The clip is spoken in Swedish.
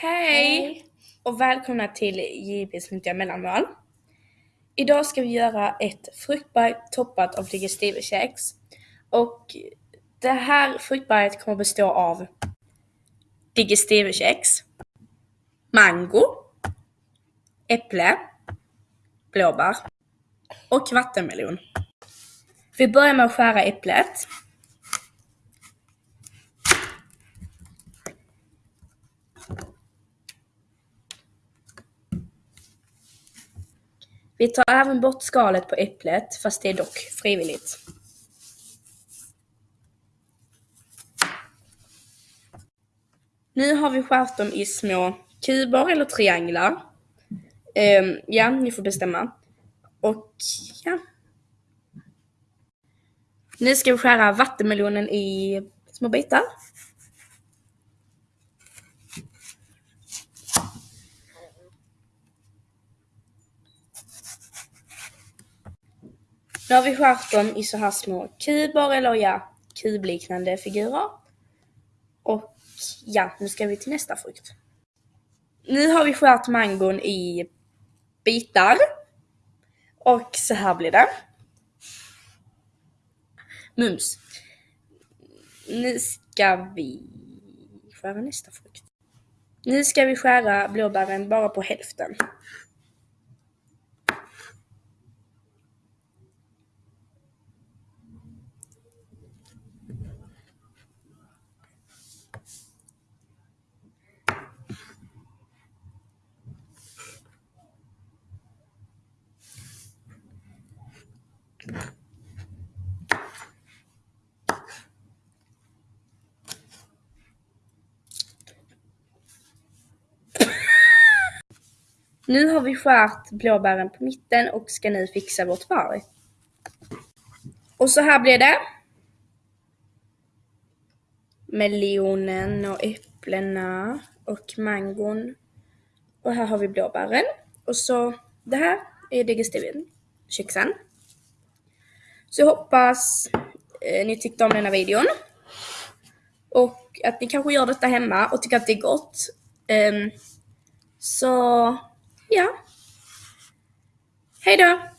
Hej! Och välkomna till JP's nyttiga mellanmål. Idag ska vi göra ett fruktberg toppat av digestivekex. Och det här fruktberget kommer bestå av digestivekex, mango, äpple, blåbär och vattenmelon. Vi börjar med att skära äpplet. Vi tar även bort skalet på äpplet, fast det är dock frivilligt. Nu har vi skärt dem i små kuber eller trianglar. Um, ja, ni får bestämma. Och ja. Nu ska vi skära vattenmelonen i små bitar. Nu har vi skärt dem i så här små kuber eller ja, kubliknande figurer. Och ja, nu ska vi till nästa frukt. Nu har vi skärt mangon i bitar. Och så här blir det. Mums. Nu ska vi skära nästa frukt. Nu ska vi skära blåbären bara på hälften. Nu har vi skärt blåbären på mitten och ska nu fixa vårt par. Och så här blir det. Melonen och äpplena och mangon. Och här har vi blåbären. Och så det här är digestiven, kexen. Så jag hoppas eh, ni tyckte om denna videon. Och att ni kanske gör detta hemma och tycker att det är gott. Um, så ja. Hej då!